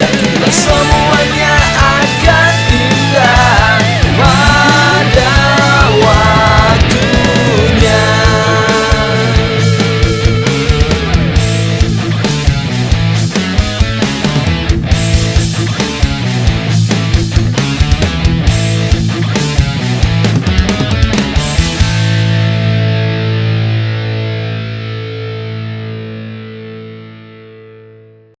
Some